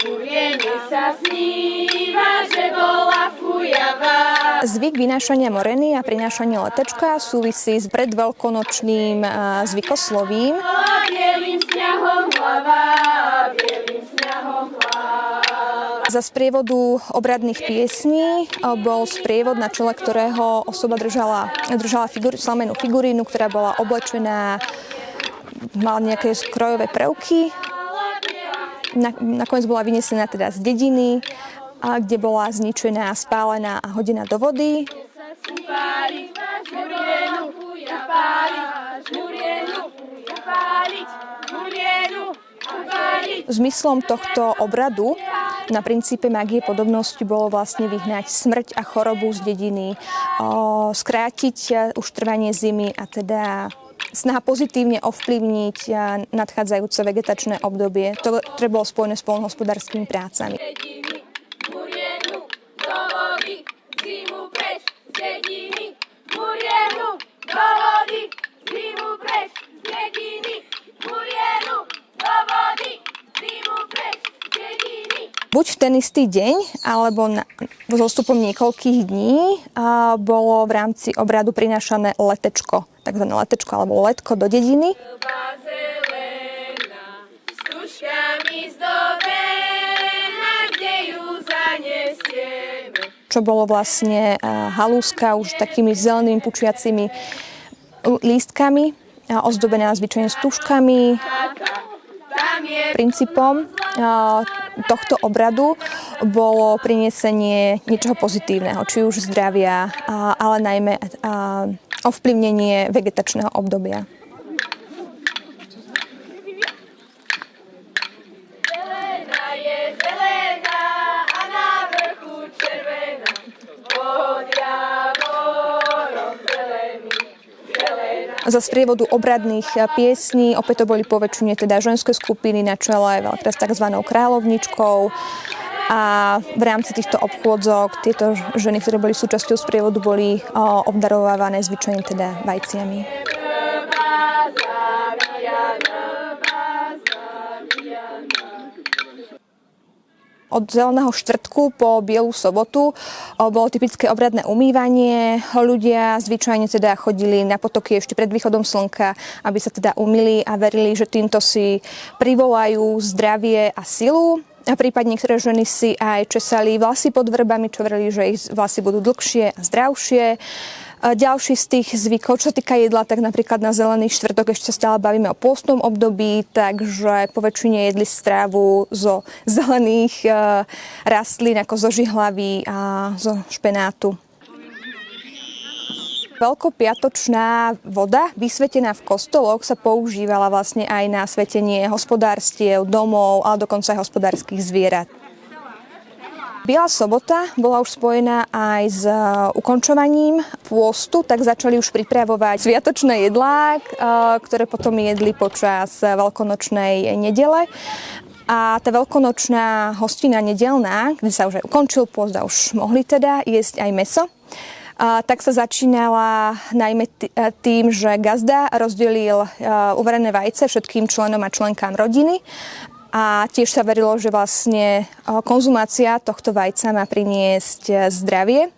Muriene sa sníva, že bola fujavá. Zvyk vynášania moreny a prinášania letečka súvisí s predveľkonočným zvykoslovím. Bielým sňahom hlava, bielým sňahom hlava. Za sprievodu obradných piesní bol sprievod, na čele ktorého osoba držala, držala figur, slamenú figurínu, ktorá bola oblečená, mala nejaké krojové prvky. Nakoniec bola vynesená teda z dediny kde bola zničená, spálená a hodená do vody. Zmyslom tohto obradu na princípe magie podobnosti bolo vlastne vyhnať smrť a chorobu z dediny, skrátiť už trvanie zimy a teda snaha pozitívne ovplyvniť nadchádzajúce vegetačné obdobie, ktoré bolo spojené s polnohospodárskymi prácami. dediny, Murienu, do vody, zimu preč, z dediny, Murienu, do vody, zimu preč, z dediny. Buď v ten istý deň, alebo na, zostupom niekoľkých dní a bolo v rámci obradu prinášané letečko, takzvané letečko alebo letko do dediny. S tuškami čo bolo vlastne halúska už takými zelenými pučiacimi lístkami, ozdobená zvyčajne stužkami. Princípom tohto obradu bolo priniesenie niečoho pozitívneho, či už zdravia, ale najmä ovplyvnenie vegetačného obdobia. Za sprievodu obradných piesní. Opäť to boli poväčšine teda ženské skupiny na čele s tzv. kráľovničkou. A v rámci týchto obchôdzok tieto ženy, ktoré boli súčasťou sprievodu, boli obdarovávané zvyčajne teda vajciami. Od zeleného štvrtku po bielu sobotu bolo typické obradné umývanie. Ľudia zvyčajne teda chodili na potoky ešte pred východom slnka, aby sa teda umili a verili, že týmto si privolajú zdravie a silu. A prípadne niektoré ženy si aj česali vlasy pod vrbami, čo verili, že ich vlasy budú dlhšie a zdravšie. Ďalší z tých zvykov, čo týka jedla, tak napríklad na zelený štvrtok ešte stále bavíme o pôstnom období, takže po väčšine jedli strávu zo zelených e, rastlín ako zo žihlavy a zo špenátu. Veľkopiatočná voda, vysvetená v kostoloch, sa používala vlastne aj na svetenie hospodárstiev, domov, ale dokonca aj hospodárskych zvierat. Biela sobota bola už spojená aj s e, ukončovaním pôstu, tak začali už pripravovať sviatočné jedlá, e, ktoré potom jedli počas veľkonočnej nedele. A tá veľkonočná hostina nedelná, kde sa už aj ukončil pôst a už mohli teda jesť aj meso, tak sa začínala najmä e, tým, že gazda rozdelil uvarené vajce všetkým členom a členkám rodiny a tiež sa verilo, že vlastne konzumácia tohto vajca má priniesť e, zdravie.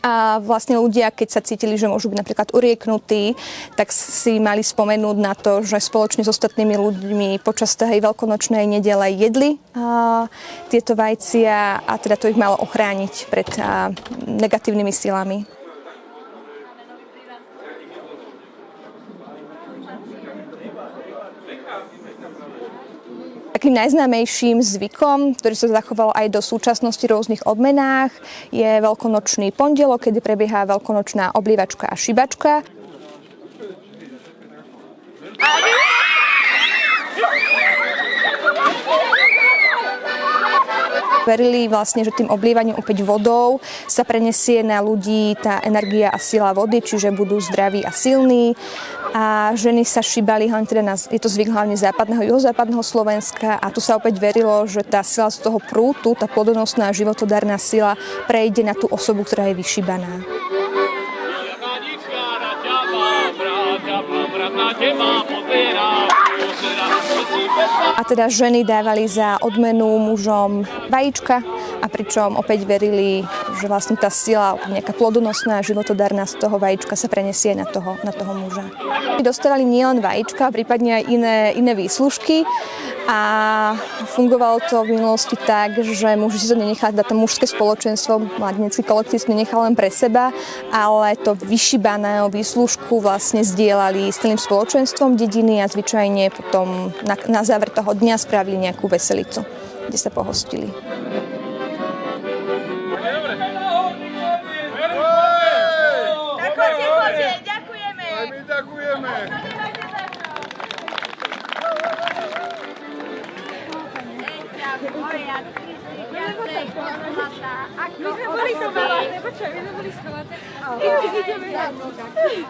A vlastne ľudia, keď sa cítili, že môžu byť napríklad urieknutí, tak si mali spomenúť na to, že spoločne s ostatnými ľuďmi počas tej veľkonočnej nedele jedli a, tieto vajcia a teda to ich malo ochrániť pred a, negatívnymi silami. Takým najznámejším zvykom, ktorý sa zachoval aj do súčasnosti v rôznych odmenách, je veľkonočný pondelok, kedy prebieha veľkonočná oblívačka a šibačka. verili vlastne, že tým oblievaním opäť vodou sa prenesie na ľudí tá energia a sila vody, čiže budú zdraví a silní. A ženy sa šibali, hlavne teda na, je to zvyk hlavne západného, juhozápadného Slovenska a tu sa opäť verilo, že tá sila z toho prútu, tá plodonosná životodárna sila prejde na tú osobu, ktorá je pozerá, A teda ženy dávali za odmenu mužom vajíčka a pričom opäť verili, že vlastne tá sila, nejaká plodonosná, životodarná z toho vajíčka sa prenesie na toho, na toho muža. Dostávali nielen vajíčka, prípadne aj iné, iné výslužky a fungovalo to v minulosti tak, že muži si to nenechali, teda to mužské spoločenstvo, mladenecký kolektív si nenechal len pre seba, ale to vyšibaného výslužku vlastne zdieľali s celým spoločenstvom dediny a zvyčajne potom na, na záver toho dňa spravili nejakú veselicu, kde sa pohostili.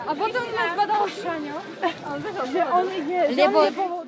A potom nás badal Šaňo, že on ide, že on je